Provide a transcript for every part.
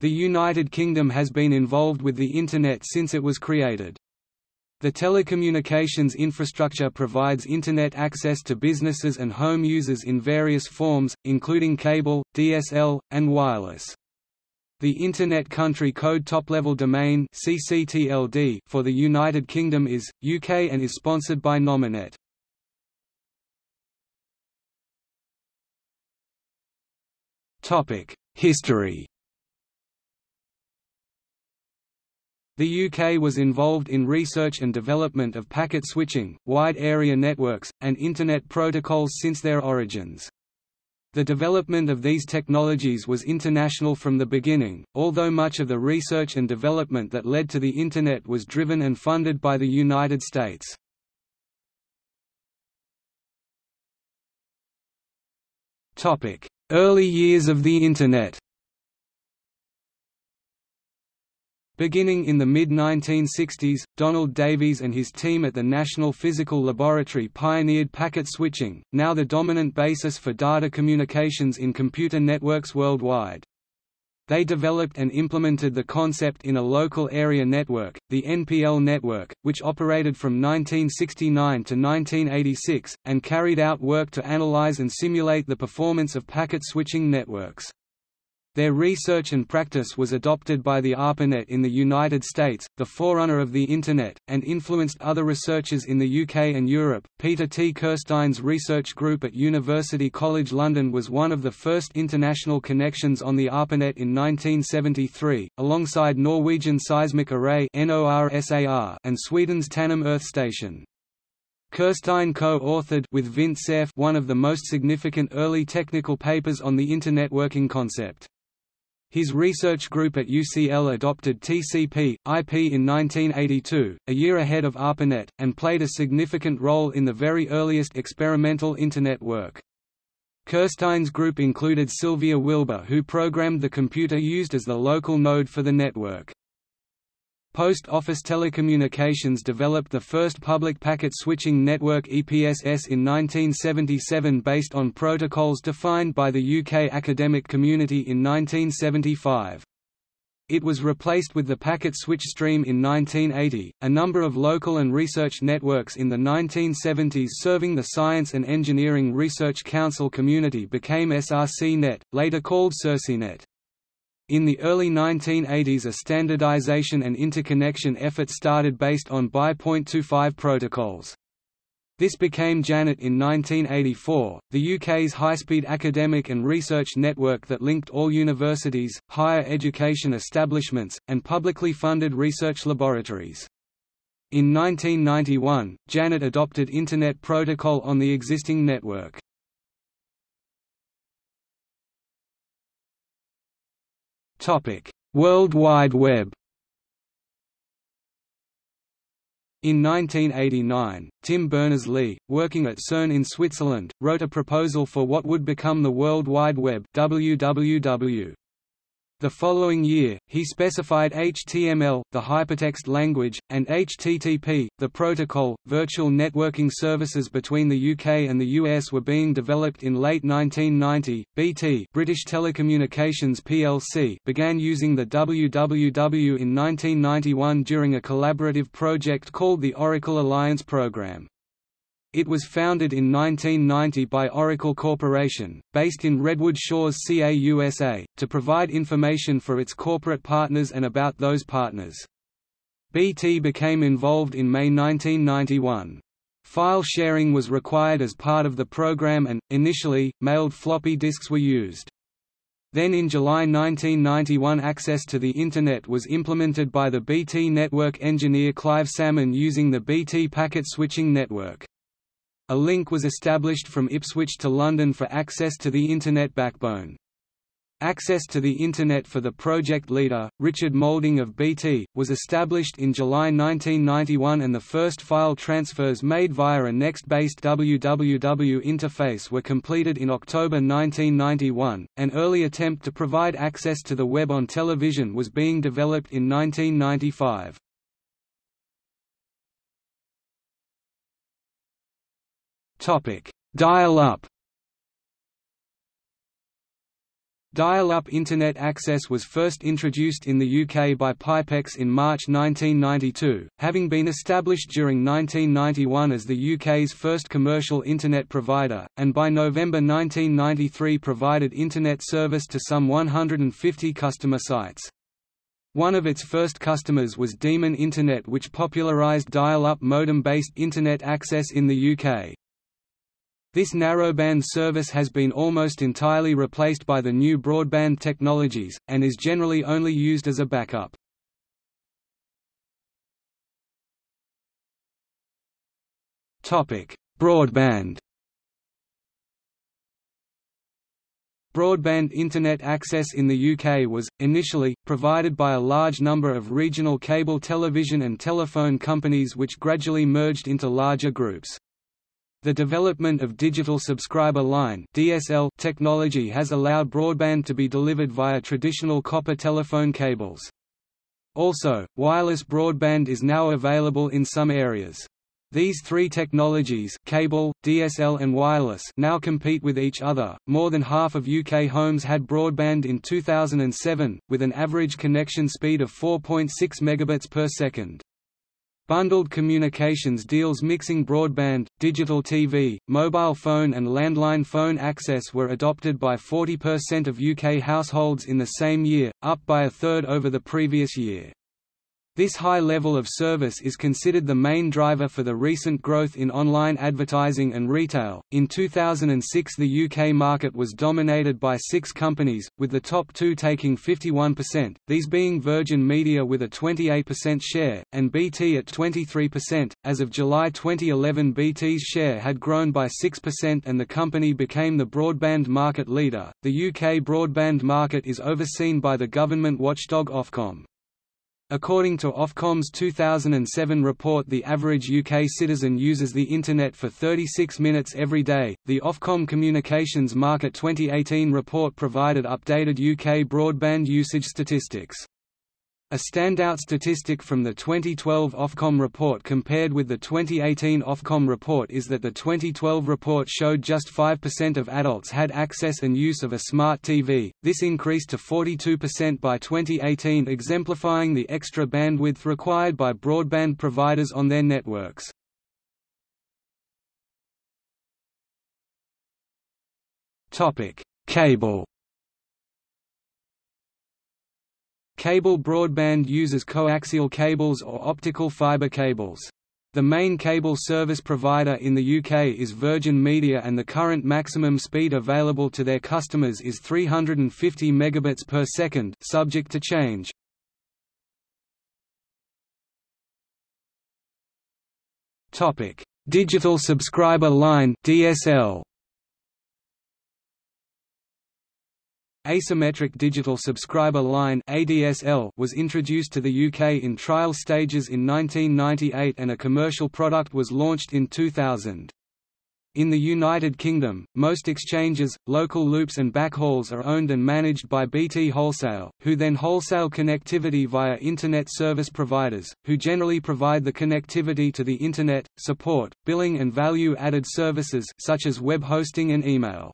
The United Kingdom has been involved with the Internet since it was created. The telecommunications infrastructure provides Internet access to businesses and home users in various forms, including cable, DSL, and wireless. The Internet Country Code Top-Level Domain for the United Kingdom is, UK and is sponsored by Nominet. History The UK was involved in research and development of packet switching, wide area networks, and Internet protocols since their origins. The development of these technologies was international from the beginning, although much of the research and development that led to the Internet was driven and funded by the United States. Early years of the Internet Beginning in the mid-1960s, Donald Davies and his team at the National Physical Laboratory pioneered packet switching, now the dominant basis for data communications in computer networks worldwide. They developed and implemented the concept in a local area network, the NPL network, which operated from 1969 to 1986, and carried out work to analyze and simulate the performance of packet switching networks. Their research and practice was adopted by the ARPANET in the United States, the forerunner of the Internet, and influenced other researchers in the UK and Europe. Peter T. Kirstein's research group at University College London was one of the first international connections on the ARPANET in 1973, alongside Norwegian Seismic Array and Sweden's Tanum Earth Station. Kirstein co-authored with Vint Cerf one of the most significant early technical papers on the Internet working concept. His research group at UCL adopted TCP, IP in 1982, a year ahead of ARPANET, and played a significant role in the very earliest experimental Internet work. Kirstein's group included Sylvia Wilbur who programmed the computer used as the local node for the network. Post Office Telecommunications developed the first public packet switching network EPSS in 1977 based on protocols defined by the UK academic community in 1975. It was replaced with the packet switch stream in 1980. A number of local and research networks in the 1970s serving the Science and Engineering Research Council community became SRC-Net, later called SERCINET. In the early 1980s a standardization and interconnection effort started based on BY.25 protocols. This became JANET in 1984, the UK's high-speed academic and research network that linked all universities, higher education establishments, and publicly funded research laboratories. In 1991, JANET adopted Internet Protocol on the existing network. Topic: World Wide Web. In 1989, Tim Berners-Lee, working at CERN in Switzerland, wrote a proposal for what would become the World Wide Web WWW. The following year, he specified HTML, the hypertext language, and HTTP, the protocol. Virtual networking services between the UK and the US were being developed in late 1990. BT, British Telecommunications plc, began using the WWW in 1991 during a collaborative project called the Oracle Alliance Programme. It was founded in 1990 by Oracle Corporation, based in Redwood Shores CA USA, to provide information for its corporate partners and about those partners. BT became involved in May 1991. File sharing was required as part of the program and, initially, mailed floppy disks were used. Then in July 1991 access to the Internet was implemented by the BT network engineer Clive Salmon using the BT packet switching network. A link was established from Ipswich to London for access to the Internet backbone. Access to the Internet for the project leader, Richard Moulding of BT, was established in July 1991 and the first file transfers made via a Next-based WWW interface were completed in October 1991. An early attempt to provide access to the web on television was being developed in 1995. Topic: Dial-up. Dial-up Internet access was first introduced in the UK by Pipex in March 1992, having been established during 1991 as the UK's first commercial Internet provider, and by November 1993 provided Internet service to some 150 customer sites. One of its first customers was Demon Internet which popularised dial-up modem-based Internet access in the UK. This narrowband service has been almost entirely replaced by the new broadband technologies, and is generally only used as a backup. Broadband Broadband Internet access in the UK was, initially, provided by a large number of regional cable television and telephone companies which gradually merged into larger groups. The development of digital subscriber line (DSL) technology has allowed broadband to be delivered via traditional copper telephone cables. Also, wireless broadband is now available in some areas. These three technologies cable, DSL and wireless now compete with each other. More than half of UK homes had broadband in 2007, with an average connection speed of 4.6 megabits per second. Bundled communications deals mixing broadband, digital TV, mobile phone and landline phone access were adopted by 40% of UK households in the same year, up by a third over the previous year. This high level of service is considered the main driver for the recent growth in online advertising and retail. In 2006, the UK market was dominated by six companies, with the top two taking 51%, these being Virgin Media with a 28% share, and BT at 23%. As of July 2011, BT's share had grown by 6% and the company became the broadband market leader. The UK broadband market is overseen by the government watchdog Ofcom. According to Ofcom's 2007 report the average UK citizen uses the Internet for 36 minutes every day. The Ofcom Communications Market 2018 report provided updated UK broadband usage statistics. A standout statistic from the 2012 Ofcom report compared with the 2018 Ofcom report is that the 2012 report showed just 5% of adults had access and use of a smart TV, this increased to 42% by 2018 exemplifying the extra bandwidth required by broadband providers on their networks. Cable Cable broadband uses coaxial cables or optical fiber cables. The main cable service provider in the UK is Virgin Media and the current maximum speed available to their customers is 350 megabits per second, subject to change. Topic: Digital Subscriber Line (DSL). Asymmetric Digital Subscriber Line (ADSL) was introduced to the UK in trial stages in 1998 and a commercial product was launched in 2000. In the United Kingdom, most exchanges, local loops and backhauls are owned and managed by BT Wholesale, who then wholesale connectivity via Internet service providers, who generally provide the connectivity to the Internet, support, billing and value-added services such as web hosting and email.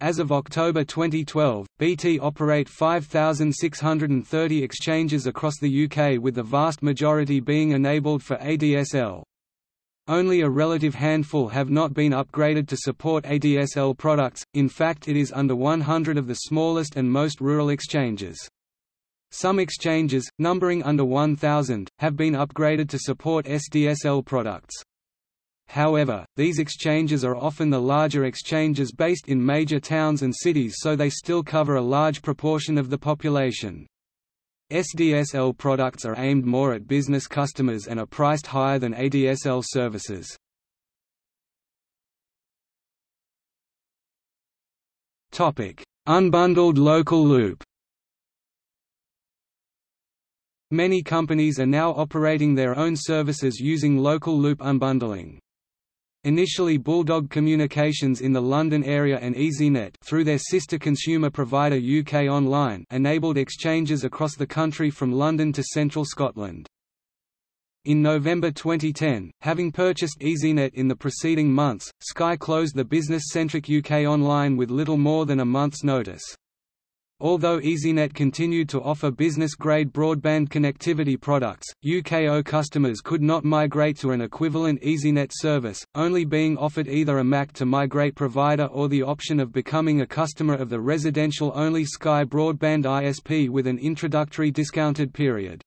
As of October 2012, BT operate 5,630 exchanges across the UK with the vast majority being enabled for ADSL. Only a relative handful have not been upgraded to support ADSL products, in fact it is under 100 of the smallest and most rural exchanges. Some exchanges, numbering under 1,000, have been upgraded to support SDSL products. However, these exchanges are often the larger exchanges based in major towns and cities so they still cover a large proportion of the population. SDSL products are aimed more at business customers and are priced higher than ADSL services. Unbundled local loop Many companies are now operating their own services using local loop unbundling. Initially Bulldog Communications in the London area and EasyNet through their sister consumer provider UK Online enabled exchanges across the country from London to central Scotland. In November 2010, having purchased EasyNet in the preceding months, Sky closed the business-centric UK Online with little more than a month's notice. Although EasyNet continued to offer business-grade broadband connectivity products, UKO customers could not migrate to an equivalent EasyNet service, only being offered either a MAC to migrate provider or the option of becoming a customer of the residential-only Sky Broadband ISP with an introductory discounted period.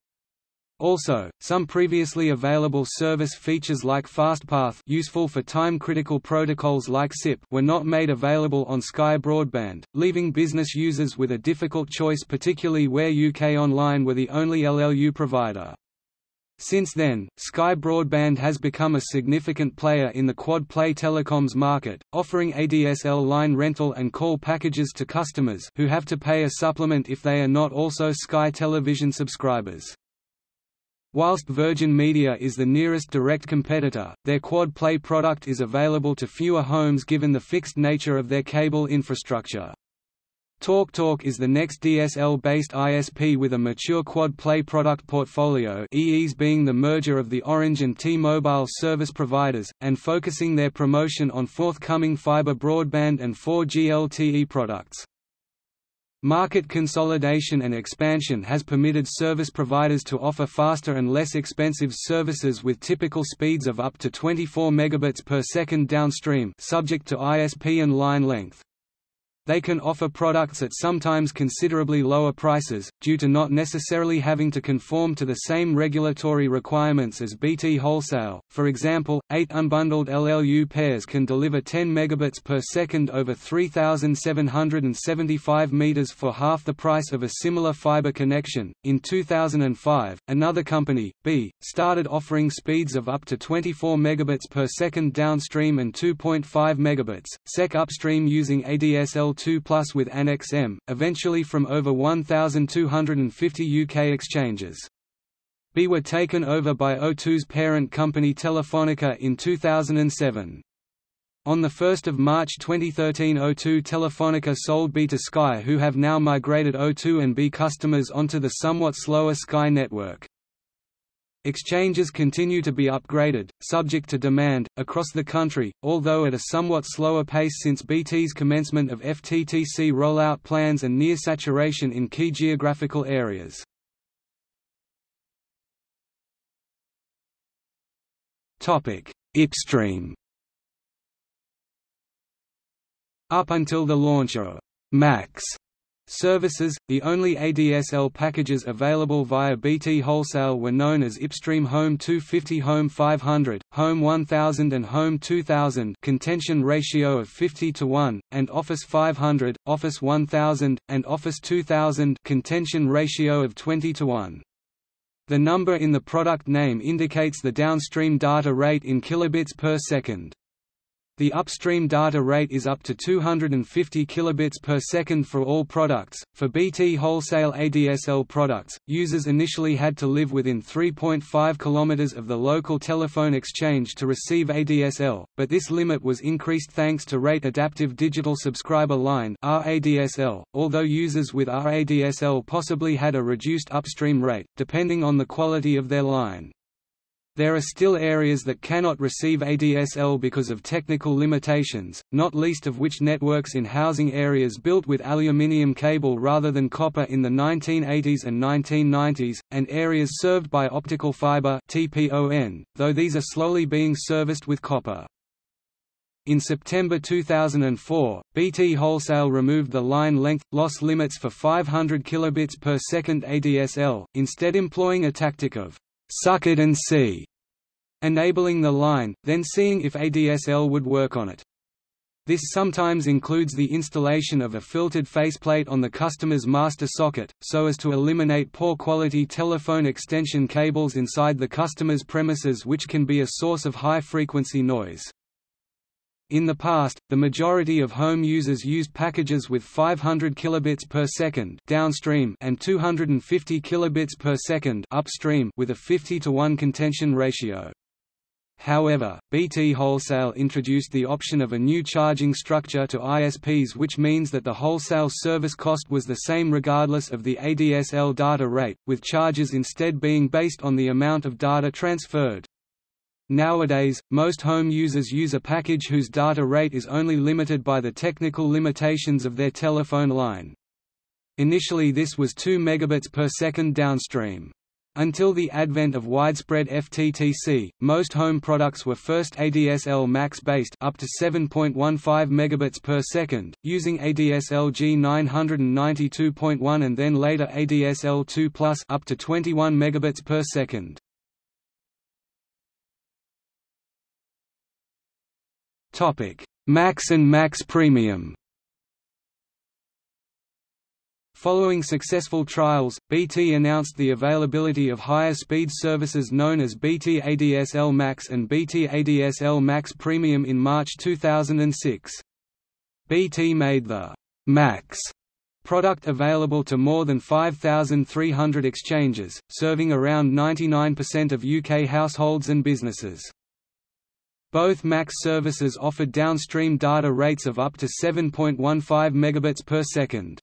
Also, some previously available service features like FastPath useful for time-critical protocols like SIP were not made available on Sky Broadband, leaving business users with a difficult choice particularly where UK Online were the only LLU provider. Since then, Sky Broadband has become a significant player in the quad-play telecoms market, offering ADSL line rental and call packages to customers who have to pay a supplement if they are not also Sky Television subscribers. Whilst Virgin Media is the nearest direct competitor, their Quad Play product is available to fewer homes given the fixed nature of their cable infrastructure. TalkTalk is the next DSL-based ISP with a mature Quad Play product portfolio EEs being the merger of the Orange and T-Mobile service providers, and focusing their promotion on forthcoming fiber broadband and 4G LTE products. Market consolidation and expansion has permitted service providers to offer faster and less expensive services with typical speeds of up to 24 megabits per second downstream subject to ISP and line length. They can offer products at sometimes considerably lower prices, due to not necessarily having to conform to the same regulatory requirements as BT Wholesale. For example, 8 unbundled LLU pairs can deliver 10 megabits per second over 3775 meters for half the price of a similar fiber connection. In 2005, another company, Be, started offering speeds of up to 24 megabits per second downstream and 2.5 megabits sec upstream using ADSL 2 Plus with Annex M, eventually from over 1,250 UK exchanges. Be were taken over by O2's parent company Telefonica in 2007. On 1 March 2013 O2 Telefonica sold Be to Sky who have now migrated O2 and Be customers onto the somewhat slower Sky network. Exchanges continue to be upgraded, subject to demand, across the country, although at a somewhat slower pace since BT's commencement of FTTC rollout plans and near saturation in key geographical areas. Ipstream Up until the launch of Max Services, the only ADSL packages available via BT Wholesale were known as Ipstream Home 250 Home 500, Home 1000 and Home 2000 contention ratio of 50 to 1, and Office 500, Office 1000, and Office 2000 contention ratio of 20 to 1. The number in the product name indicates the downstream data rate in kilobits per second. The upstream data rate is up to 250 kilobits per second for all products. For BT wholesale ADSL products, users initially had to live within 3.5 kilometers of the local telephone exchange to receive ADSL, but this limit was increased thanks to Rate Adaptive Digital Subscriber Line (RADSL), although users with RADSL possibly had a reduced upstream rate depending on the quality of their line. There are still areas that cannot receive ADSL because of technical limitations, not least of which networks in housing areas built with aluminium cable rather than copper in the 1980s and 1990s, and areas served by optical fiber (TPON), though these are slowly being serviced with copper. In September 2004, BT Wholesale removed the line length loss limits for 500 kilobits per second ADSL, instead employing a tactic of suck it and see, enabling the line, then seeing if ADSL would work on it. This sometimes includes the installation of a filtered faceplate on the customer's master socket, so as to eliminate poor quality telephone extension cables inside the customer's premises which can be a source of high-frequency noise. In the past, the majority of home users used packages with 500 kilobits per second downstream and 250 kilobits per second upstream with a 50 to 1 contention ratio. However, BT Wholesale introduced the option of a new charging structure to ISPs which means that the wholesale service cost was the same regardless of the ADSL data rate, with charges instead being based on the amount of data transferred. Nowadays, most home users use a package whose data rate is only limited by the technical limitations of their telephone line. Initially this was 2 megabits per second downstream. Until the advent of widespread FTTC, most home products were first ADSL max based up to 7.15 megabits per second, using ADSL G992.1 and then later ADSL 2+ up to 21 megabits per second. Topic: Max and Max Premium. Following successful trials, BT announced the availability of higher speed services known as BT ADSL Max and BT ADSL Max Premium in March 2006. BT made the Max product available to more than 5,300 exchanges, serving around 99% of UK households and businesses. Both Max services offered downstream data rates of up to 7.15 megabits per second.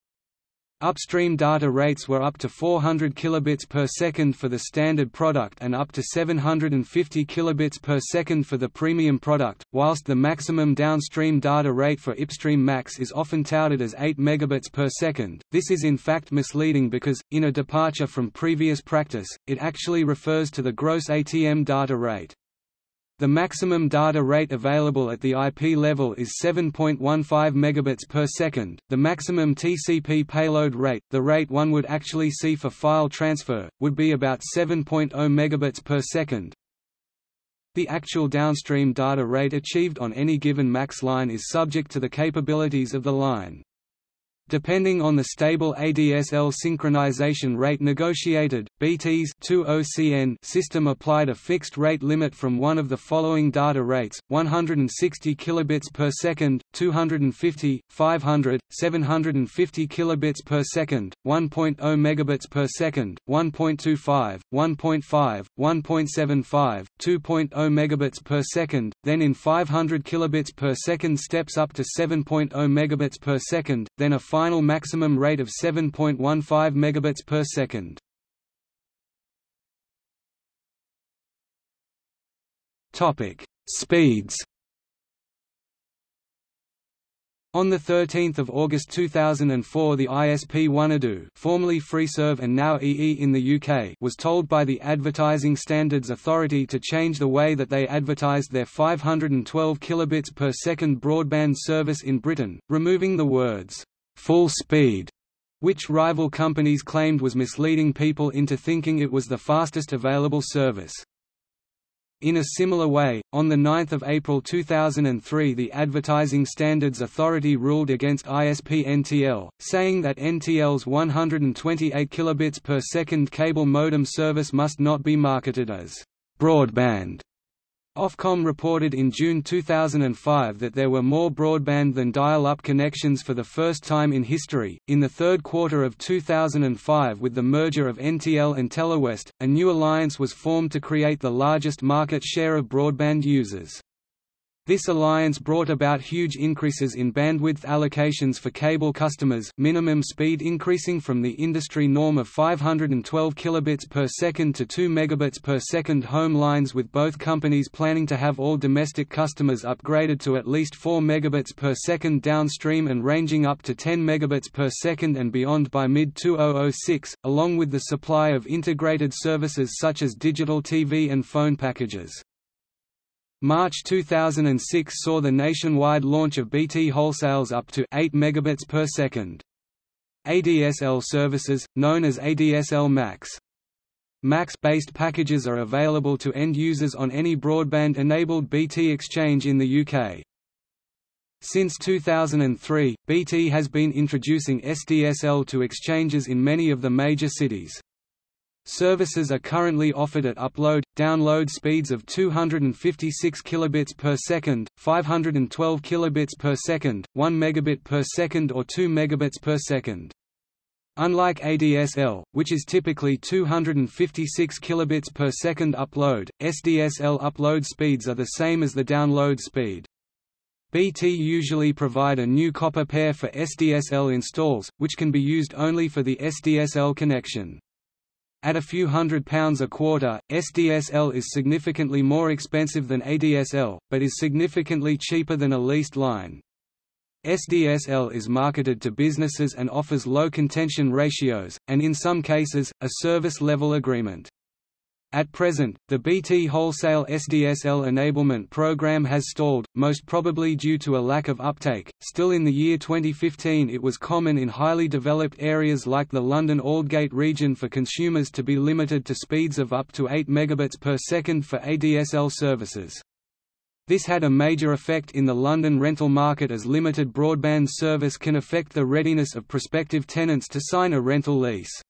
Upstream data rates were up to 400 kilobits per second for the standard product and up to 750 kilobits per second for the premium product, whilst the maximum downstream data rate for Ipstream Max is often touted as 8 megabits per second. This is in fact misleading because, in a departure from previous practice, it actually refers to the gross ATM data rate. The maximum data rate available at the IP level is 7.15 megabits per second. The maximum TCP payload rate, the rate one would actually see for file transfer, would be about 7.0 megabits per second. The actual downstream data rate achieved on any given MAX line is subject to the capabilities of the line. Depending on the stable ADSL synchronization rate negotiated, BT's 20CN system applied a fixed rate limit from one of the following data rates: 160 kilobits per second, 250, 500, 750 kilobits per second, 1.0 megabits per second, 1.25, 1.5, 1.75, 2.0 megabits per second, then in 500 kilobits per second steps up to 7.0 megabits per second, then a final maximum rate of 7.15 megabits per second. Topic: Speeds. On 13 August 2004 the ISP Wanadoo formerly FreeServe and now EE in the UK was told by the Advertising Standards Authority to change the way that they advertised their 512 kilobits per second broadband service in Britain, removing the words full speed, which rival companies claimed was misleading people into thinking it was the fastest available service. In a similar way, on 9 April 2003 the Advertising Standards Authority ruled against ISP NTL, saying that NTL's 128 kilobits per second cable modem service must not be marketed as broadband Ofcom reported in June 2005 that there were more broadband than dial-up connections for the first time in history. In the third quarter of 2005 with the merger of NTL and Telewest, a new alliance was formed to create the largest market share of broadband users. This alliance brought about huge increases in bandwidth allocations for cable customers minimum speed increasing from the industry norm of 512 kilobits per second to 2 megabits per second home lines with both companies planning to have all domestic customers upgraded to at least 4 megabits per second downstream and ranging up to 10 megabits per second and beyond by mid-2006, along with the supply of integrated services such as digital TV and phone packages. March 2006 saw the nationwide launch of BT wholesales up to 8 megabits per second. ADSL services, known as ADSL Max. Max-based packages are available to end users on any broadband-enabled BT exchange in the UK. Since 2003, BT has been introducing SDSL to exchanges in many of the major cities. Services are currently offered at upload, download speeds of 256 kilobits per second, 512 kilobits per second, 1 megabit per second or 2 megabits per second. Unlike ADSL, which is typically 256 kilobits per second upload, SDSL upload speeds are the same as the download speed. BT usually provide a new copper pair for SDSL installs, which can be used only for the SDSL connection. At a few hundred pounds a quarter, SDSL is significantly more expensive than ADSL, but is significantly cheaper than a leased line. SDSL is marketed to businesses and offers low contention ratios, and in some cases, a service-level agreement. At present, the BT Wholesale SDSL enablement program has stalled, most probably due to a lack of uptake. Still in the year 2015 it was common in highly developed areas like the London Aldgate region for consumers to be limited to speeds of up to 8 megabits per second for ADSL services. This had a major effect in the London rental market as limited broadband service can affect the readiness of prospective tenants to sign a rental lease.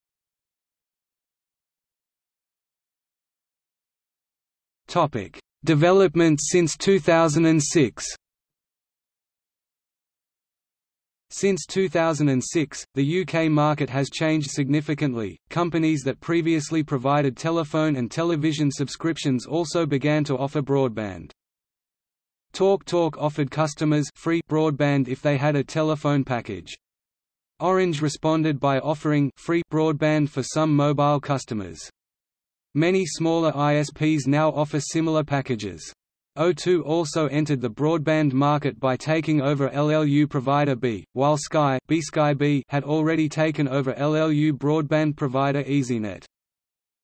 Topic: Development since 2006. Since 2006, the UK market has changed significantly. Companies that previously provided telephone and television subscriptions also began to offer broadband. TalkTalk Talk offered customers free broadband if they had a telephone package. Orange responded by offering free broadband for some mobile customers. Many smaller ISPs now offer similar packages. O2 also entered the broadband market by taking over LLU provider Be, while Sky, BSkyB had already taken over LLU broadband provider EasyNet.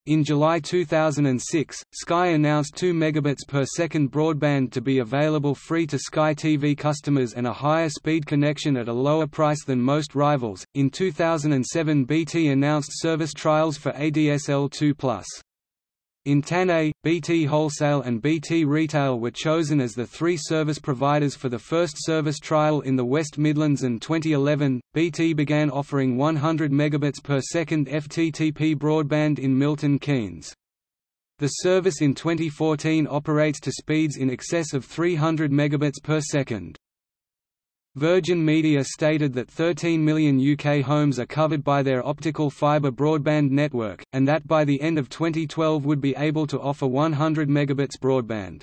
In July 2006, Sky announced 2 megabits per second broadband to be available free to Sky TV customers and a higher speed connection at a lower price than most rivals. In 2007, BT announced service trials for ADSL 2+. Entanet, BT Wholesale and BT Retail were chosen as the three service providers for the first service trial in the West Midlands and 2011, BT began offering 100 megabits per second FTTP broadband in Milton Keynes. The service in 2014 operates to speeds in excess of 300 megabits per second. Virgin Media stated that 13 million UK homes are covered by their optical fibre broadband network, and that by the end of 2012 would be able to offer 100 megabits broadband.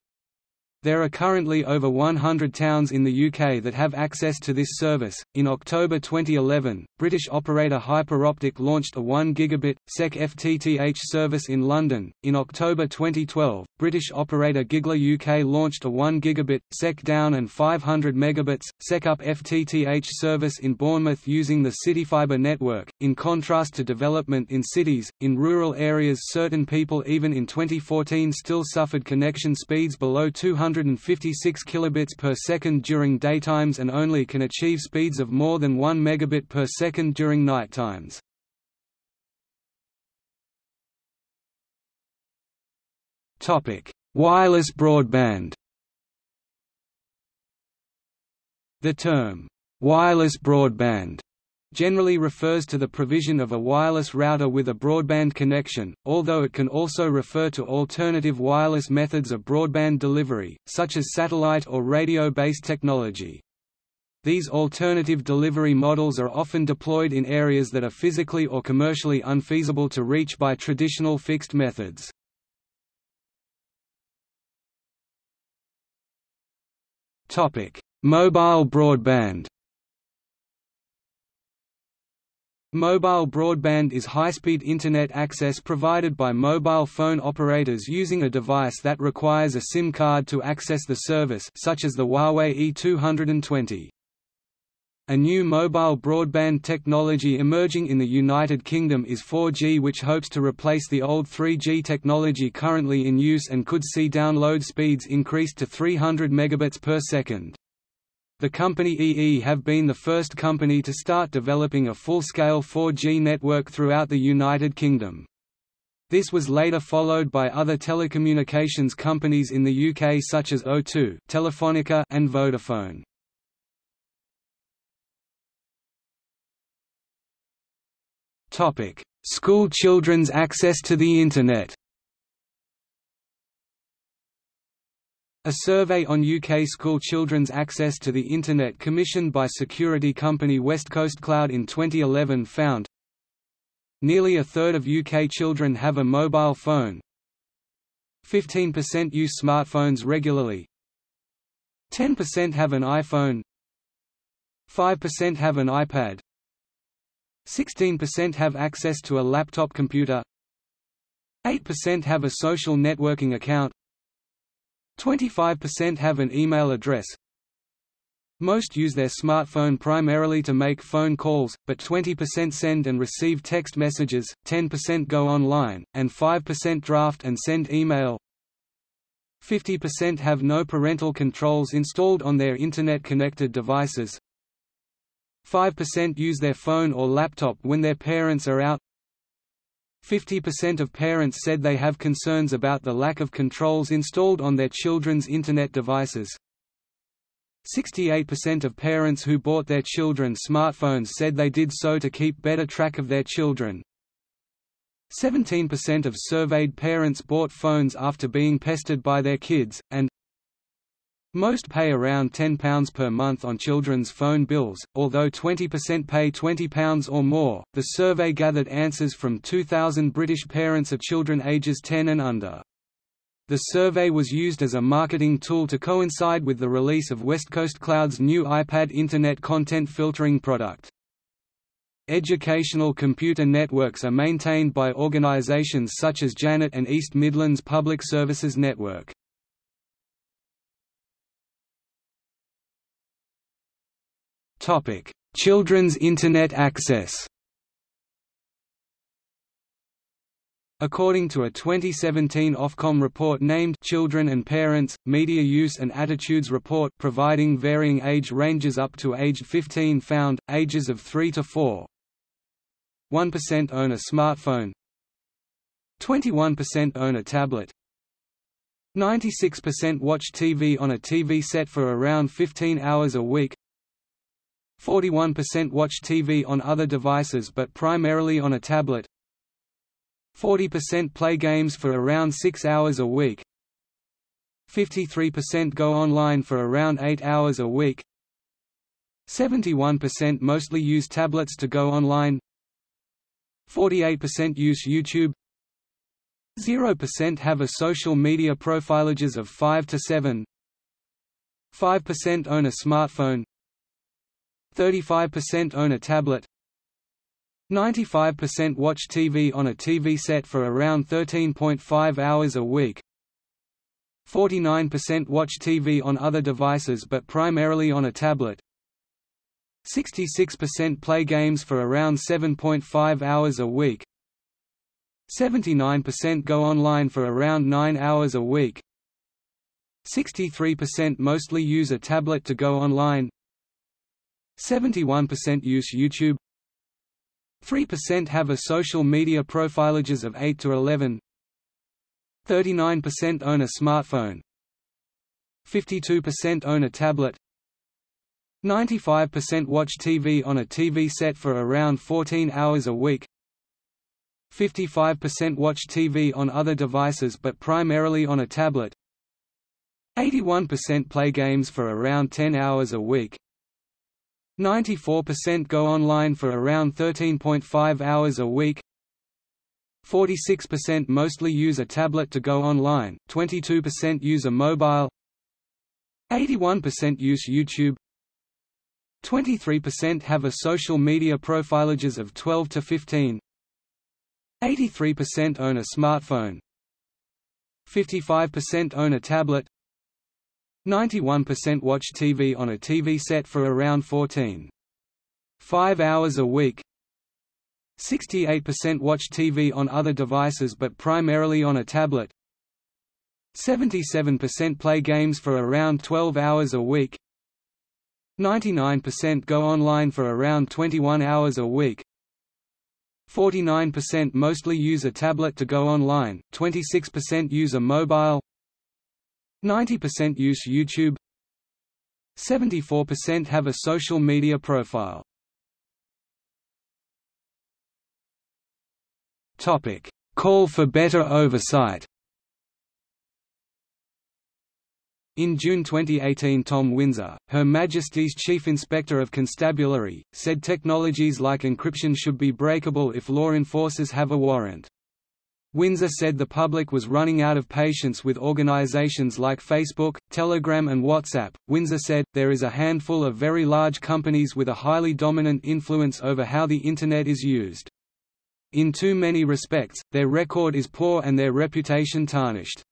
There are currently over 100 towns in the UK that have access to this service. In October 2011, British operator Hyperoptic launched a 1 gigabit SEC FTTH service in London. In October 2012, British operator Gigler UK launched a 1 gigabit SEC down and 500 megabits SEC up FTTH service in Bournemouth using the CityFibre network. In contrast to development in cities, in rural areas certain people even in 2014 still suffered connection speeds below 200 156 kilobits per second during daytimes and only can achieve speeds of more than 1 megabit per second during nighttimes. Topic: Wireless broadband. The term wireless broadband generally refers to the provision of a wireless router with a broadband connection, although it can also refer to alternative wireless methods of broadband delivery, such as satellite or radio-based technology. These alternative delivery models are often deployed in areas that are physically or commercially unfeasible to reach by traditional fixed methods. Mobile broadband Mobile broadband is high-speed Internet access provided by mobile phone operators using a device that requires a SIM card to access the service such as the Huawei E220. A new mobile broadband technology emerging in the United Kingdom is 4G which hopes to replace the old 3G technology currently in use and could see download speeds increased to 300 megabits per second. The company EE have been the first company to start developing a full-scale 4G network throughout the United Kingdom. This was later followed by other telecommunications companies in the UK such as O2, Telefonica and Vodafone. Topic: School children's access to the Internet. A survey on UK school children's access to the Internet commissioned by security company West Coast Cloud in 2011 found Nearly a third of UK children have a mobile phone. 15% use smartphones regularly. 10% have an iPhone. 5% have an iPad. 16% have access to a laptop computer. 8% have a social networking account 25% have an email address Most use their smartphone primarily to make phone calls, but 20% send and receive text messages, 10% go online, and 5% draft and send email. 50% have no parental controls installed on their Internet-connected devices. 5% use their phone or laptop when their parents are out. 50% of parents said they have concerns about the lack of controls installed on their children's Internet devices. 68% of parents who bought their children smartphones said they did so to keep better track of their children. 17% of surveyed parents bought phones after being pestered by their kids, and most pay around £10 per month on children's phone bills, although 20% pay £20 or more. The survey gathered answers from 2,000 British parents of children ages 10 and under. The survey was used as a marketing tool to coincide with the release of West Coast Cloud's new iPad Internet content filtering product. Educational computer networks are maintained by organizations such as Janet and East Midlands Public Services Network. Children's Internet access According to a 2017 Ofcom report named Children and Parents, Media Use and Attitudes Report providing varying age ranges up to age 15 found, ages of 3 to 4 1% own a smartphone. 21% own a tablet. 96% watch TV on a TV set for around 15 hours a week 41% watch TV on other devices but primarily on a tablet. 40% play games for around 6 hours a week. 53% go online for around 8 hours a week. 71% mostly use tablets to go online. 48% use YouTube. 0% have a social media profile ages of 5 to 7 5% own a smartphone 35% own a tablet 95% watch TV on a TV set for around 13.5 hours a week 49% watch TV on other devices but primarily on a tablet 66% play games for around 7.5 hours a week 79% go online for around 9 hours a week 63% mostly use a tablet to go online 71% use YouTube. 3% have a social media profilages of 8 to 11 39% own a smartphone. 52% own a tablet. 95% watch TV on a TV set for around 14 hours a week. 55% watch TV on other devices but primarily on a tablet. 81% play games for around 10 hours a week 94% go online for around 13.5 hours a week. 46% mostly use a tablet to go online, 22% use a mobile. 81% use YouTube. 23% have a social media profilages of 12 to 15 83% own a smartphone. 55% own a tablet 91% watch TV on a TV set for around 14. 5 hours a week. 68% watch TV on other devices but primarily on a tablet. 77% play games for around 12 hours a week. 99% go online for around 21 hours a week. 49% mostly use a tablet to go online, 26% use a mobile 90% use YouTube 74% have a social media profile Topic: Call for better oversight. In June 2018 Tom Winsor, Her Majesty's Chief Inspector of Constabulary, said technologies like encryption should be breakable if law enforcers have a warrant. Winsor said the public was running out of patience with organizations like Facebook, Telegram and WhatsApp. Winsor said, there is a handful of very large companies with a highly dominant influence over how the Internet is used. In too many respects, their record is poor and their reputation tarnished.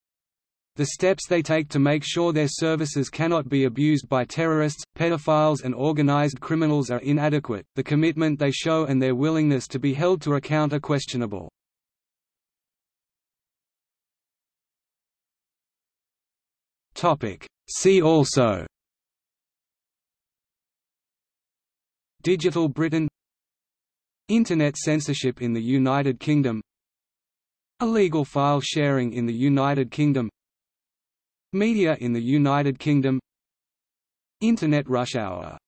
The steps they take to make sure their services cannot be abused by terrorists, pedophiles and organized criminals are inadequate, the commitment they show and their willingness to be held to account are questionable. See also Digital Britain Internet censorship in the United Kingdom Illegal file sharing in the United Kingdom Media in the United Kingdom Internet rush hour